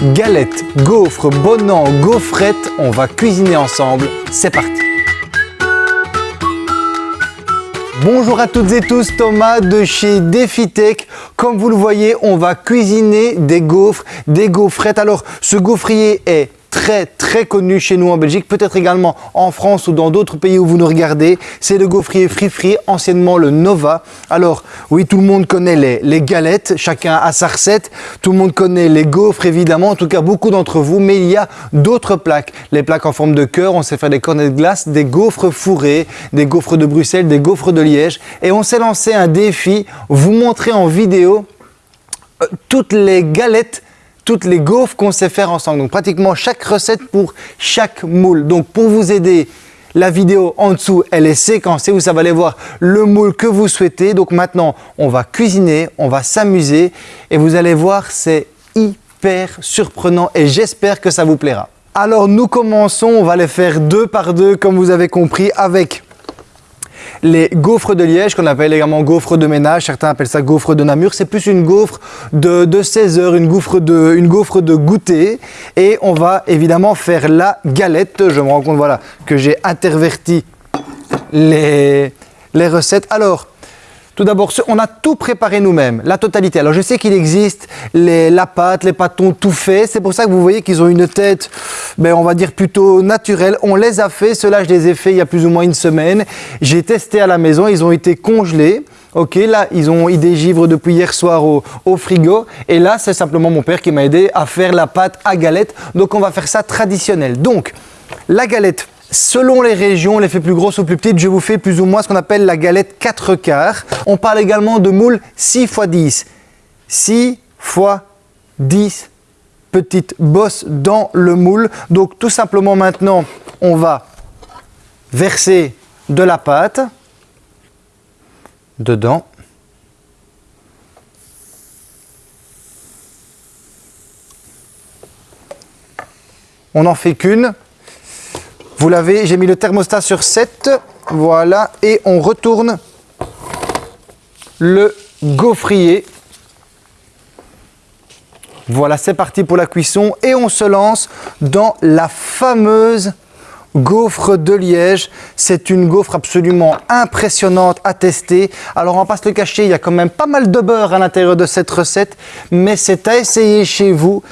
Galettes, gaufres, bonnans, gaufrettes, on va cuisiner ensemble. C'est parti Bonjour à toutes et tous, Thomas de chez DefiTech. Comme vous le voyez, on va cuisiner des gaufres, des gaufrettes. Alors, ce gaufrier est très très connu chez nous en Belgique, peut-être également en France ou dans d'autres pays où vous nous regardez. C'est le gaufrier Free Free, anciennement le Nova. Alors oui, tout le monde connaît les, les, galettes, chacun a sa recette. Tout le monde connaît les gaufres évidemment, en tout cas beaucoup d'entre vous. Mais il y a d'autres plaques. Les plaques en forme de cœur, on sait faire des cornets de glace, des gaufres fourrés, des gaufres de Bruxelles, des gaufres de Liège. Et on s'est lancé un défi, vous montrer en vidéo euh, toutes les galettes toutes les gaufres qu'on sait faire ensemble. Donc pratiquement chaque recette pour chaque moule. Donc pour vous aider, la vidéo en dessous, elle est séquencée. Vous savez aller voir le moule que vous souhaitez. Donc maintenant, on va cuisiner, on va s'amuser et vous allez voir, c'est hyper surprenant et j'espère que ça vous plaira. Alors nous commençons, on va les faire deux par deux comme vous avez compris avec les gaufres de Liège, qu'on appelle également gaufres de ménage, certains appellent ça gaufres de Namur, c'est plus une gaufre de, 16 heures, une gaufre, de, une de goûter. Et on va évidemment faire la galette. Je me rends compte voilà, que j'ai interverti les, les recettes. Alors, tout d'abord, on a tout préparé nous-mêmes, la totalité. Alors je sais qu'il existe les, la pâte, les pâtons tout faits. C'est pour ça que vous voyez qu'ils ont une tête, ben, on va dire plutôt naturelle. On les a fait, ceux-là je les ai fait il y a plus ou moins une semaine. J'ai testé à la maison, ils ont été congelés. Ok, là, ils ont ils dégivrent depuis hier soir au, au frigo. Et là, c'est simplement mon père qui m'a aidé à faire la pâte à galette. Donc, on va faire ça traditionnel. Donc, la galette, Selon les régions, on les fait plus grosses ou plus petites. Je vous fais plus ou moins ce qu'on appelle la galette 4 quarts. On parle également de moule 6 x 10. 6 x 10 petites bosses dans le moule. Donc tout simplement maintenant, on va verser de la pâte dedans. On n'en fait qu'une. Vous l'avez, j'ai mis le thermostat sur 7, voilà, et on retourne le gaufrier. Voilà, c'est parti pour la cuisson et on se lance dans la fameuse gaufre de Liège. C'est une gaufre absolument impressionnante à tester. Alors on va pas se le cacher, il y a quand même pas mal de beurre à l'intérieur de cette recette, mais c'est à essayer chez vous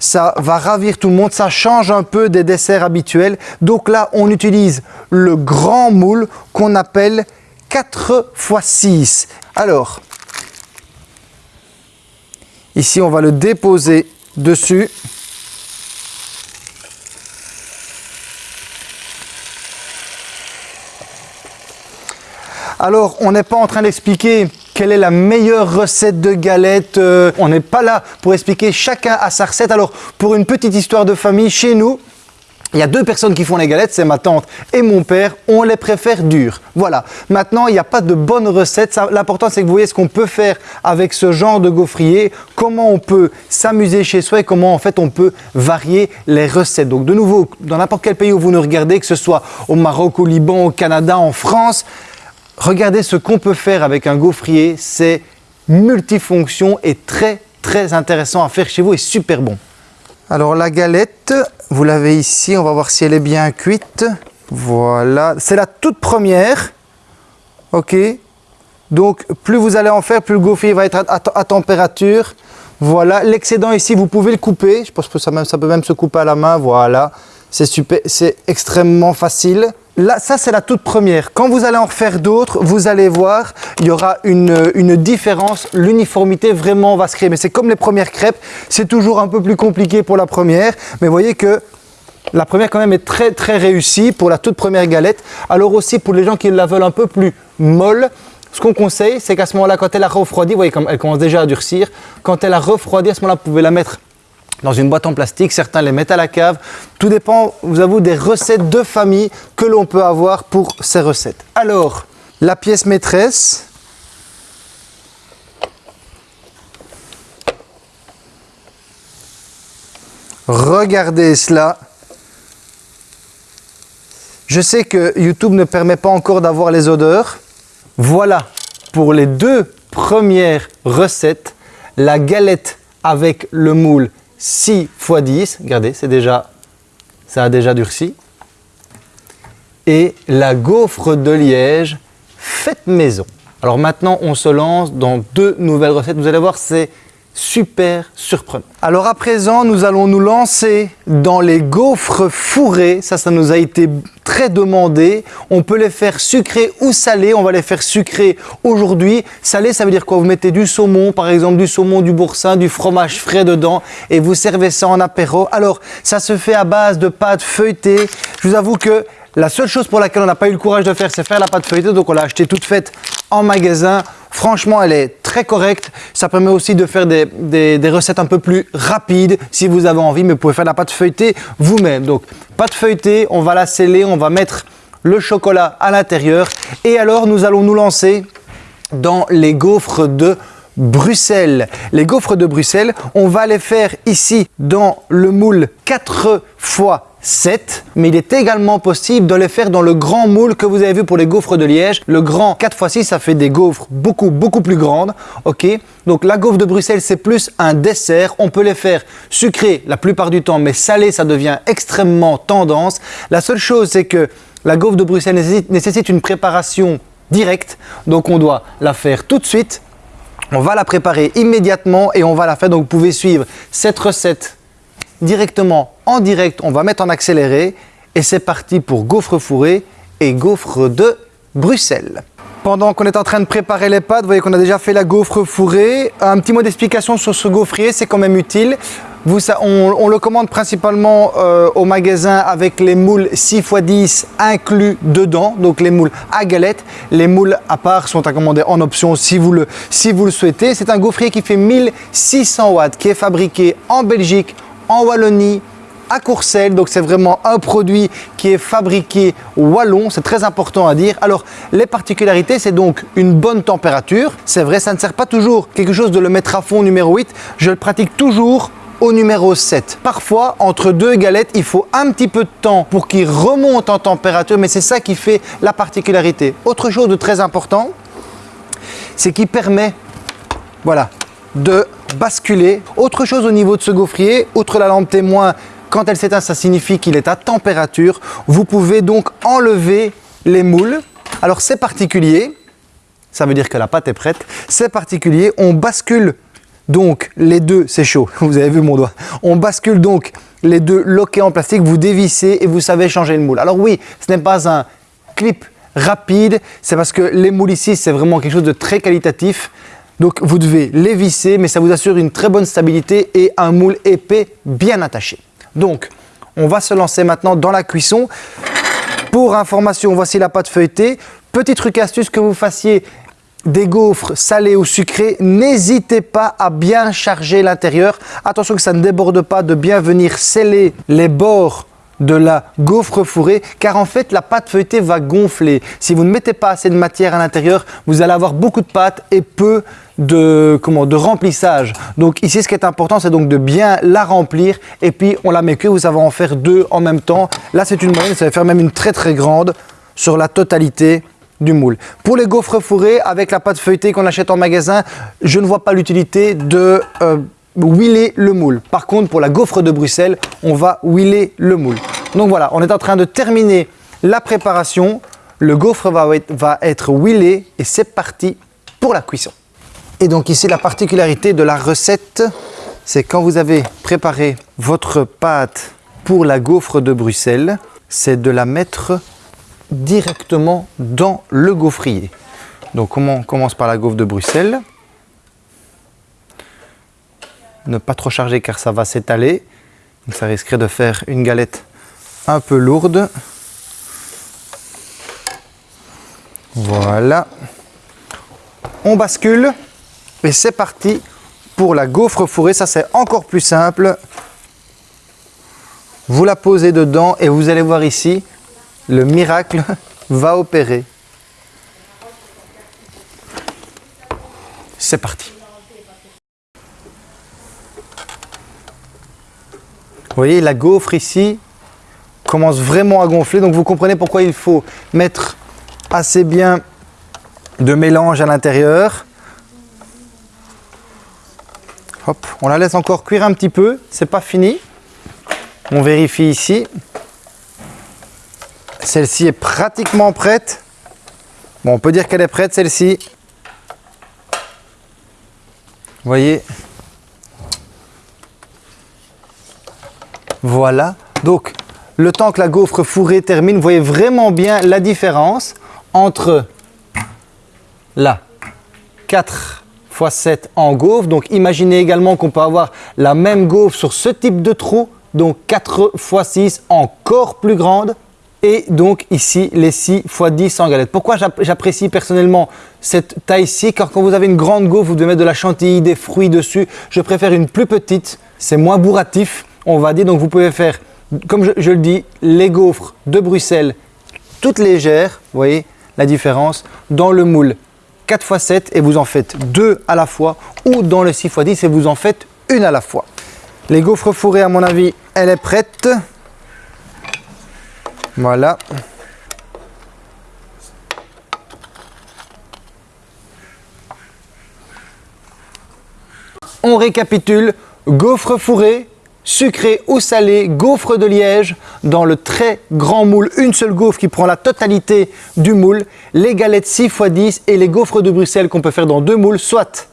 ça va ravir tout le monde, ça change un peu des desserts habituels. Donc là, on utilise le grand moule qu'on appelle 4 x 6. Alors, ici, on va le déposer dessus. Alors, on n'est pas en train d'expliquer quelle est la meilleure recette de galette. Euh, on n'est pas là pour expliquer chacun à sa recette. Alors, pour une petite histoire de famille, chez nous, il y a deux personnes qui font les galettes, c'est ma tante et mon père. On les préfère dures. Voilà. Maintenant, il n'y a pas de bonne recette. L'important, c'est que vous voyez ce qu'on peut faire avec ce genre de gaufrier, comment on peut s'amuser chez soi et comment en fait on peut varier les recettes. Donc de nouveau, dans n'importe quel pays où vous nous regardez, que ce soit au Maroc, au Liban, au Canada, en France, Regardez ce qu'on peut faire avec un gaufrier, c'est multifonction et très très intéressant à faire chez vous et super bon. Alors la galette, vous l'avez ici, on va voir si elle est bien cuite. Voilà, c'est la toute première. Ok, donc plus vous allez en faire, plus le gaufrier va être à, température. Voilà, l'excédent ici, vous pouvez le couper. Je pense que ça, ça peut même se couper à la main. Voilà, c'est extrêmement facile. Ça c'est la toute première. Quand vous allez en faire d'autres, vous allez voir, il y aura une, une différence, l'uniformité vraiment va se créer. Mais c'est comme les premières crêpes, c'est toujours un peu plus compliqué pour la première. Mais vous voyez que la première quand même est très très réussie pour la toute première galette. Alors aussi pour les gens qui la veulent un peu plus molle, ce qu'on conseille, c'est qu'à ce moment-là, quand elle a refroidi, vous voyez comme elle commence déjà à durcir, quand elle a refroidi, à ce moment-là, vous pouvez la mettre dans une boîte en plastique, certains les mettent à la cave. Tout dépend, vous avoue, des recettes de famille que l'on peut avoir pour ces recettes. Alors, la pièce maîtresse. Regardez cela. Je sais que YouTube ne permet pas encore d'avoir les odeurs. Voilà pour les deux premières recettes, la galette avec le moule 6 x 10. Regardez, c'est déjà, ça a déjà durci. Et la gaufre de liège faite maison. Alors maintenant, on se lance dans deux nouvelles recettes. Vous allez voir, c'est super surprenant. Alors à présent, nous allons nous lancer dans les gaufres fourrés. Ça, ça nous a été très demandé. On peut les faire sucrés ou salés. On va les faire sucrés aujourd'hui. Salé, ça veut dire quoi? Vous mettez du saumon, par exemple du saumon, du boursin, du fromage frais dedans et vous servez ça en apéro. Alors, ça se fait à base de pâte feuilletée. Je vous avoue que la seule chose pour laquelle on n'a pas eu le courage de faire, c'est faire la pâte feuilletée. Donc, on l'a acheté toute faite en magasin. Franchement, elle est très correcte. Ça permet aussi de faire des, recettes un peu plus rapides si vous avez envie, mais vous pouvez faire la pâte feuilletée vous-même. Donc, pâte feuilletée, on va la sceller, on va mettre le chocolat à l'intérieur. Et alors, nous allons nous lancer dans les gaufres de Bruxelles. Les gaufres de Bruxelles, on va les faire ici dans le moule 4 fois 7, mais il est également possible de les faire dans le grand moule que vous avez vu pour les gaufres de Liège. Le grand 4x6, ça fait des gaufres beaucoup, beaucoup plus grandes. ok Donc la gaufre de Bruxelles, c'est plus un dessert. On peut les faire sucrées la plupart du temps, mais salées, ça devient extrêmement tendance. La seule chose, c'est que la gaufre de Bruxelles nécessite, nécessite une préparation directe. Donc on doit la faire tout de suite. On va la préparer immédiatement et on va la faire. Donc vous pouvez suivre cette recette directement en direct, on va mettre en accéléré et c'est parti pour gaufre fourré et gaufre de Bruxelles. Pendant qu'on est en train de préparer les pâtes, vous voyez qu'on a déjà fait la gaufre fourrée. Un petit mot d'explication sur ce gaufrier, c'est quand même utile. On, le commande principalement euh, au magasin avec les moules 6 x 10 inclus dedans, donc les moules à galette. Les moules à part sont à commander en option si vous le, si vous le souhaitez. C'est un gaufrier qui fait 1600 watts, qui est fabriqué en Belgique, en Wallonie, à Courcelles, donc c'est vraiment un produit qui est fabriqué wallon, c'est très important à dire. Alors les particularités, c'est donc une bonne température, c'est vrai, ça ne sert pas toujours quelque chose de le mettre à fond numéro 8, je le pratique toujours au numéro 7. Parfois, entre deux galettes, il faut un petit peu de temps pour qu'il remonte en température, mais c'est ça qui fait la particularité. Autre chose de très important, c'est qu'il permet, voilà, de basculer. Autre chose au niveau de ce gaufrier, outre la lampe témoin, quand elle s'éteint, ça signifie qu'il est à température. Vous pouvez donc enlever les moules. Alors c'est particulier, ça veut dire que la pâte est prête. C'est particulier, on bascule donc les deux, c'est chaud, vous avez vu mon doigt. On bascule donc les deux loquets en plastique, vous dévissez et vous savez changer le moule. Alors oui, ce n'est pas un clip rapide, c'est parce que les moules ici, c'est vraiment quelque chose de très qualitatif. Donc vous devez les visser, mais ça vous assure une très bonne stabilité et un moule épais bien attaché. Donc, on va se lancer maintenant dans la cuisson. Pour information, voici la pâte feuilletée. Petit truc astuce que vous fassiez des gaufres salées ou sucrées, n'hésitez pas à bien charger l'intérieur. Attention que ça ne déborde pas, de bien venir sceller les bords de la gaufre fourrée car en fait la pâte feuilletée va gonfler. Si vous ne mettez pas assez de matière à l'intérieur, vous allez avoir beaucoup de pâte et peu de, comment, de remplissage. Donc ici ce qui est important c'est donc de bien la remplir et puis on la met que vous savez en faire deux en même temps. Là c'est une moyenne, ça va faire même une très très grande sur la totalité du moule. Pour les gaufres fourrées avec la pâte feuilletée qu'on achète en magasin, je ne vois pas l'utilité de... Euh, huiler le moule. Par contre, pour la gaufre de Bruxelles, on va huiler le moule. Donc voilà, on est en train de terminer la préparation. Le gaufre va être, va et c'est parti pour la cuisson. Et donc ici, la particularité de la recette, c'est quand vous avez préparé votre pâte pour la gaufre de Bruxelles, c'est de la mettre directement dans le gaufrier. Donc on commence par la gaufre de Bruxelles? Ne pas trop charger car ça va s'étaler. ça risquerait de faire une galette un peu lourde. Voilà. On bascule et c'est parti pour la gaufre fourrée. Ça c'est encore plus simple. Vous la posez dedans et vous allez voir ici, le miracle va opérer. C'est parti. Vous voyez, la gaufre ici commence vraiment à gonfler. Donc vous comprenez pourquoi il faut mettre assez bien de mélange à l'intérieur. Hop, on la laisse encore cuire un petit peu, c'est pas fini. On vérifie ici. Celle-ci est pratiquement prête. Bon, on peut dire qu'elle est prête, celle-ci. Vous voyez Voilà. Donc, le temps que la gaufre fourrée termine, vous voyez vraiment bien la différence entre là, 4 x 7 en gaufre. Donc, imaginez également qu'on peut avoir la même gaufre sur ce type de trou. Donc, 4 x 6 encore plus grande. Et donc ici, les 6 x 10 en galette. Pourquoi j'apprécie personnellement cette taille-ci? Car quand vous avez une grande gaufre, vous devez mettre de la chantilly, des fruits dessus. Je préfère une plus petite, c'est moins bourratif, on va dire. Donc vous pouvez faire, comme je, le dis, les gaufres de Bruxelles, toutes légères, vous voyez la différence, dans le moule 4 x 7 et vous en faites deux à la fois, ou dans le 6 x 10 et vous en faites une à la fois. Les gaufres fourrées, à mon avis, elle est prête. Voilà. On récapitule, gaufre fourré, sucré ou salé, gaufre de liège, dans le très grand moule, une seule gaufre qui prend la totalité du moule, les galettes 6 x 10 et les gaufres de Bruxelles qu'on peut faire dans deux moules, soit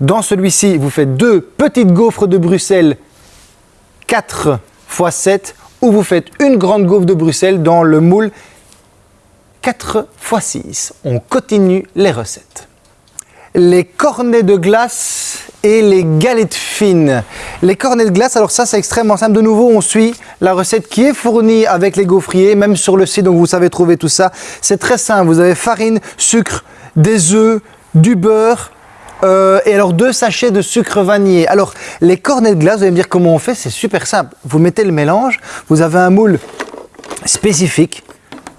dans celui-ci, vous faites deux petites gaufres de Bruxelles 4 x 7 ou vous faites une grande gaufre de Bruxelles dans le moule 4 x 6. On continue les recettes. Les cornets de glace et les galettes fines. Les cornets de glace, alors ça c'est extrêmement simple. De nouveau, on suit la recette qui est fournie avec les gaufriers, même sur le site, donc vous savez trouver tout ça. C'est très simple, vous avez farine, sucre, des œufs, du beurre, euh, et alors deux sachets de sucre vanillé. Alors les cornets de glace, vous allez me dire comment on fait, c'est super simple. Vous mettez le mélange, vous avez un moule spécifique,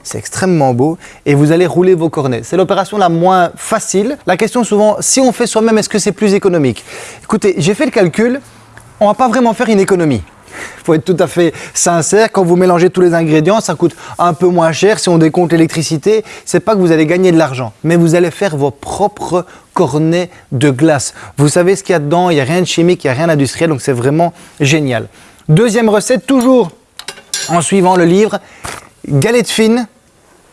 c'est extrêmement beau et vous allez rouler vos cornets. C'est l'opération la moins facile. La question souvent, si on fait soi-même, est-ce que c'est plus économique? Écoutez, j'ai fait le calcul, on va pas vraiment faire une économie. Il faut être tout à fait sincère. Quand vous mélangez tous les ingrédients, ça coûte un peu moins cher. Si on décompte l'électricité, c'est pas que vous allez gagner de l'argent, mais vous allez faire vos propres cornets de glace. Vous savez ce qu'il y a dedans, il n'y a rien de chimique, il n'y a rien d'industriel, donc c'est vraiment génial. Deuxième recette, toujours en suivant le livre, galette fine,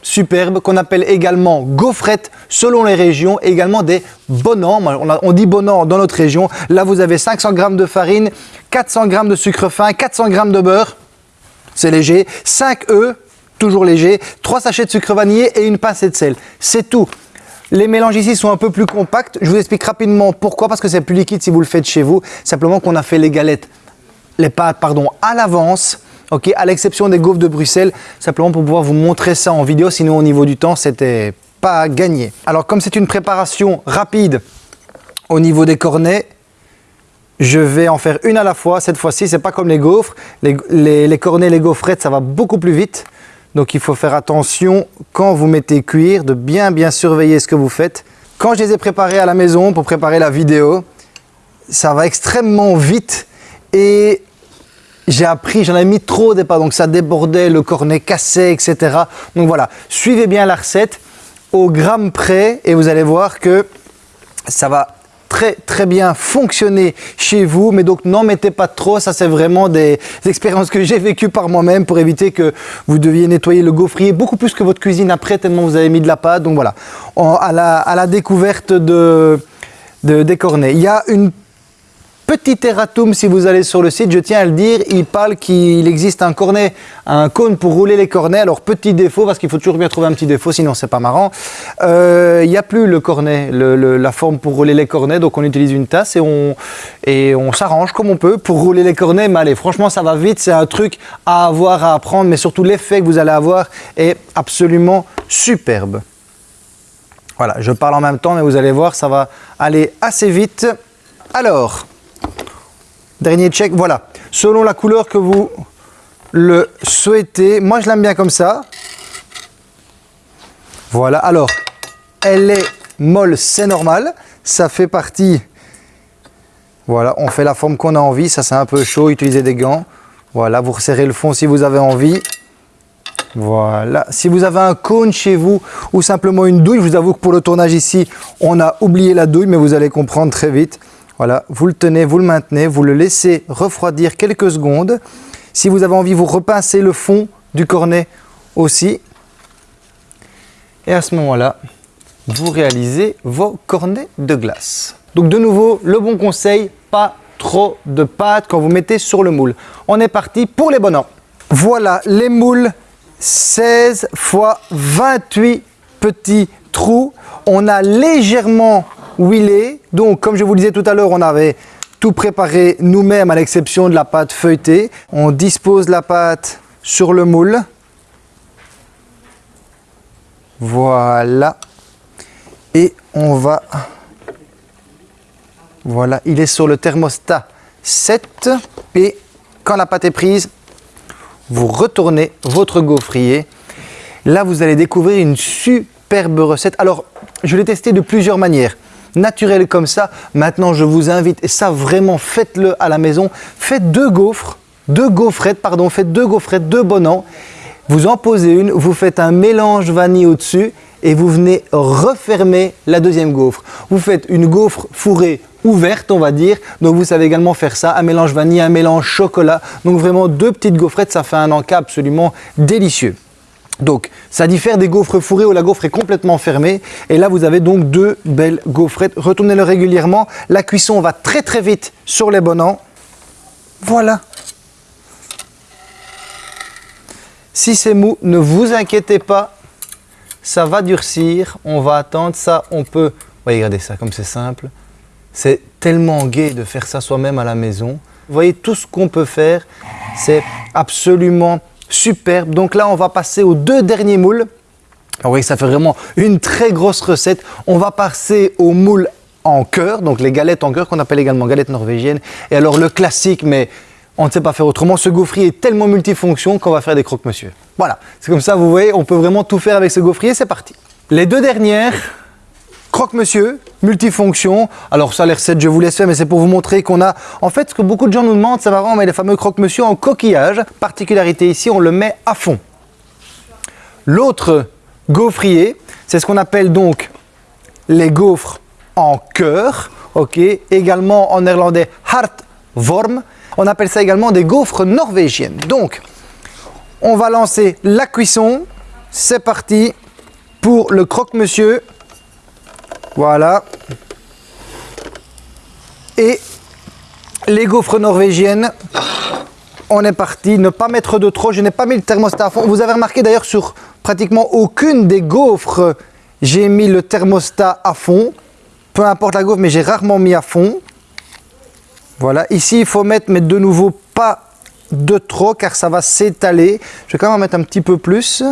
superbe, qu'on appelle également gaufrette selon les régions, également des bonans. On, dit bonans dans notre région. Là, vous avez 500 g de farine, 400 g de sucre fin, 400 g de beurre, c'est léger, 5 œufs, toujours léger, 3 sachets de sucre vanillé et une pincée de sel. C'est tout. Les mélanges ici sont un peu plus compacts. Je vous explique rapidement pourquoi, parce que c'est plus liquide si vous le faites chez vous. Simplement qu'on a fait les galettes, les pâtes, pardon, à l'avance ok, à l'exception des gaufres de Bruxelles, simplement pour pouvoir vous montrer ça en vidéo, sinon au niveau du temps, c'était pas gagné. Alors comme c'est une préparation rapide au niveau des cornets, je vais en faire une à la fois. Cette fois-ci, c'est pas comme les gaufres. Les, cornets, les gaufrettes, ça va beaucoup plus vite. Donc il faut faire attention quand vous mettez cuire, de bien bien surveiller ce que vous faites. Quand je les ai préparés à la maison pour préparer la vidéo, ça va extrêmement vite et j'ai appris, j'en ai mis trop au départ, donc ça débordait, le cornet cassait, etc. Donc voilà, suivez bien la recette au gramme près et vous allez voir que ça va très très bien fonctionner chez vous. Mais donc n'en mettez pas trop ça c'est vraiment des expériences que j'ai vécues par moi-même pour éviter que vous deviez nettoyer le gaufrier beaucoup plus que votre cuisine après tellement vous avez mis de la pâte. Donc voilà à, la, à la découverte de, de, des cornets. Il y a une Petit erratum si vous allez sur le site, je tiens à le dire, il parle qu'il existe un cornet, un cône pour rouler les cornets. Alors petit défaut, parce qu'il faut toujours bien trouver un petit défaut, sinon c'est pas marrant. Euh, il n'y a plus le cornet, la forme pour rouler les cornets, donc on utilise une tasse et on, et on s'arrange comme on peut pour rouler les cornets. Mais allez, franchement ça va vite, c'est un truc à avoir, à apprendre, mais surtout l'effet que vous allez avoir est absolument superbe. Voilà, je parle en même temps, mais vous allez voir, ça va aller assez vite. Alors, Dernier check, voilà. Selon la couleur que vous le souhaitez. Moi, je l'aime bien comme ça. Voilà, alors, elle est molle, c'est normal. Ça fait partie... Voilà, on fait la forme qu'on a envie. Ça, c'est un peu chaud, utilisez des gants. Voilà, vous resserrez le fond si vous avez envie. Voilà. Si vous avez un cône chez vous ou simplement une douille, je vous avoue que pour le tournage ici, on a oublié la douille, mais vous allez comprendre très vite. Voilà, vous le tenez, vous le maintenez, vous le laissez refroidir quelques secondes. Si vous avez envie, vous repincez le fond du cornet aussi. Et à ce moment-là, vous réalisez vos cornets de glace. Donc de nouveau, le bon conseil, pas trop de pâte quand vous mettez sur le moule. On est parti pour les bonhommes. Voilà les moules 16 fois 28 petits trous. On a légèrement huilé. Donc comme je vous le disais tout à l'heure, on avait tout préparé nous-mêmes à l'exception de la pâte feuilletée. On dispose la pâte sur le moule. Voilà. Et on va... Voilà, il est sur le thermostat 7. Et quand la pâte est prise, vous retournez votre gaufrier. Là, vous allez découvrir une superbe recette. Alors, je l'ai testé de plusieurs manières. Naturel comme ça. Maintenant, je vous invite, et ça vraiment, faites-le à la maison. Faites deux gaufres, deux gaufrettes, pardon, faites deux gaufrettes, deux bonnets. Vous en posez une, vous faites un mélange vanille au-dessus et vous venez refermer la deuxième gaufre. Vous faites une gaufre fourrée ouverte, on va dire. Donc vous savez également faire ça, un mélange vanille, un mélange chocolat. Donc vraiment deux petites gaufrettes, ça fait un encas absolument délicieux. Donc, ça diffère des gaufres fourrées où la gaufre est complètement fermée. Et là, vous avez donc deux belles gaufrettes. Retournez-le régulièrement. La cuisson va très très vite sur les bonnets. Voilà. Si c'est mou, ne vous inquiétez pas, ça va durcir. On va attendre ça. On peut... Voyez, regardez ça, comme c'est simple. C'est tellement gai de faire ça soi-même à la maison. Vous voyez tout ce qu'on peut faire. C'est absolument superbe. Donc là, on va passer aux deux derniers moules. Vous voyez, ça fait vraiment une très grosse recette. On va passer aux moules en cœur, donc les galettes en cœur qu'on appelle également galettes norvégiennes. Et alors le classique, mais on ne sait pas faire autrement. Ce gaufrier est tellement multifonction qu'on va faire des croque-monsieur. Voilà, c'est comme ça, vous voyez, on peut vraiment tout faire avec ce gaufrier, c'est parti. Les deux dernières, croque-monsieur, multifonction. Alors ça, les recettes, je vous laisse faire, mais c'est pour vous montrer qu'on a... En fait, ce que beaucoup de gens nous demandent, c'est on met les fameux croque-monsieur en coquillage. Particularité ici, on le met à fond. L'autre gaufrier, c'est ce qu'on appelle donc les gaufres en cœur, ok, également en néerlandais hartworm. On appelle ça également des gaufres norvégiennes. Donc, on va lancer la cuisson. C'est parti pour le croque-monsieur. Voilà. Et les gaufres norvégiennes, on est parti. Ne pas mettre de trop. Je n'ai pas mis le thermostat à fond. Vous avez remarqué d'ailleurs sur pratiquement aucune des gaufres, j'ai mis le thermostat à fond. Peu importe la gaufre, mais j'ai rarement mis à fond. Voilà, ici il faut mettre, mais de nouveau pas de trop car ça va s'étaler. Je vais quand même en mettre un petit peu plus.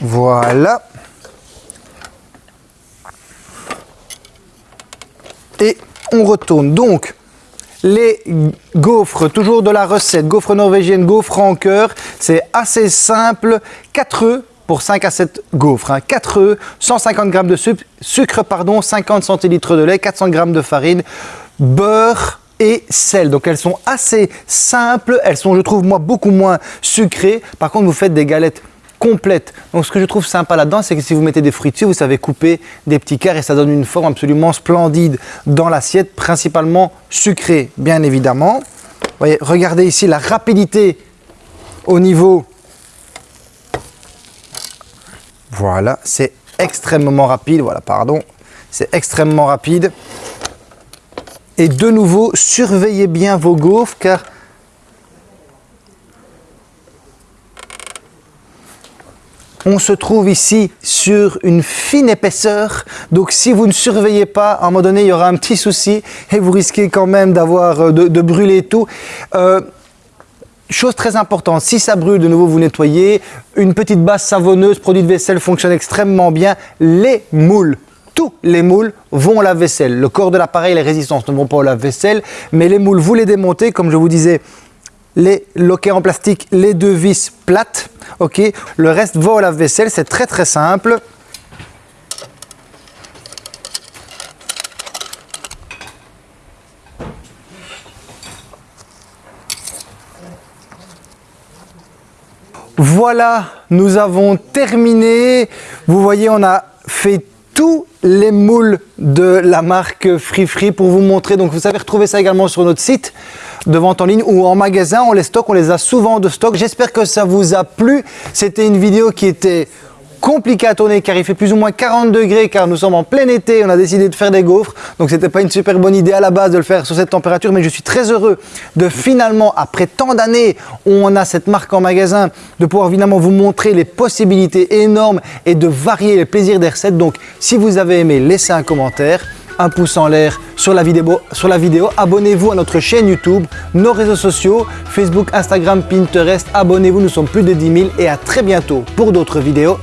Voilà. Et on retourne. Donc, les gaufres, toujours de la recette, gaufre norvégienne, gaufre en cœur, c'est assez simple. 4 œufs pour 5 à 7 gaufres. 4 œufs, 150 g de sucre, sucre pardon, 50 centilitres de lait, 400 g de farine, beurre et sel. Donc elles sont assez simples, elles sont je trouve moi beaucoup moins sucrées. Par contre vous faites des galettes Donc ce que je trouve sympa là-dedans, c'est que si vous mettez des fruits dessus, vous savez couper des petits quarts et ça donne une forme absolument splendide dans l'assiette, principalement sucrée bien évidemment. voyez, regardez ici la rapidité au niveau voilà, c'est extrêmement rapide. Voilà, pardon. C'est extrêmement rapide. Et de nouveau, surveillez bien vos gaufres car on se trouve ici sur une fine épaisseur. Donc si vous ne surveillez pas, à un moment donné, il y aura un petit souci et vous risquez quand même d'avoir euh, de, brûler tout. Euh, Chose très importante, si ça brûle, de nouveau vous nettoyez. Une petite base savonneuse, produit de vaisselle fonctionne extrêmement bien. Les moules, tous les moules vont au lave-vaisselle. Le corps de l'appareil, les résistances ne vont pas au lave-vaisselle, mais les moules, vous les démontez, comme je vous disais, les loquets en plastique, les deux vis plates, ok. Le reste va au lave-vaisselle, c'est très très simple. Voilà, nous avons terminé. Vous voyez, on a fait tous les moules de la marque Free Free pour vous montrer. Donc vous savez retrouver ça également sur notre site de vente en ligne ou en magasin. On les stocke, on les a souvent de stock. J'espère que ça vous a plu. C'était une vidéo qui était compliqué à tourner car il fait plus ou moins 40 degrés car nous sommes en plein été, on a décidé de faire des gaufres donc c'était pas une super bonne idée à la base de le faire sur cette température mais je suis très heureux de finalement après tant d'années où on a cette marque en magasin de pouvoir évidemment vous montrer les possibilités énormes et de varier les plaisirs des recettes donc si vous avez aimé laissez un commentaire un pouce en l'air sur la vidéo. Abonnez-vous à notre chaîne YouTube, nos réseaux sociaux, Facebook, Instagram, Pinterest. Abonnez-vous, nous sommes plus de 10 000 et à très bientôt pour d'autres vidéos.